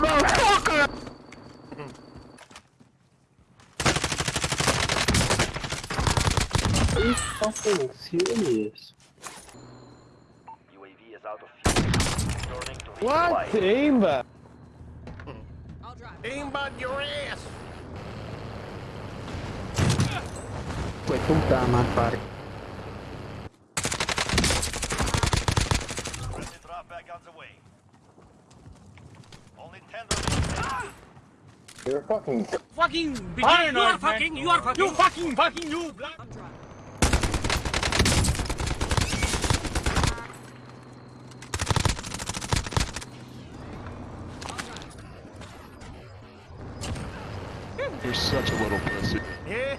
motherfucker! Are you fucking serious? UAV is out of fuel. What? Aimbot? I'll drive. Aimbot your ass! Puoi puntare a fare. Drop back the way. Only 10 remaining. You're fucking. Fucking ah, you are fucking, you are fucking. You fucking fucking you blood! I'm driving. You're such a little pussy. Yeah,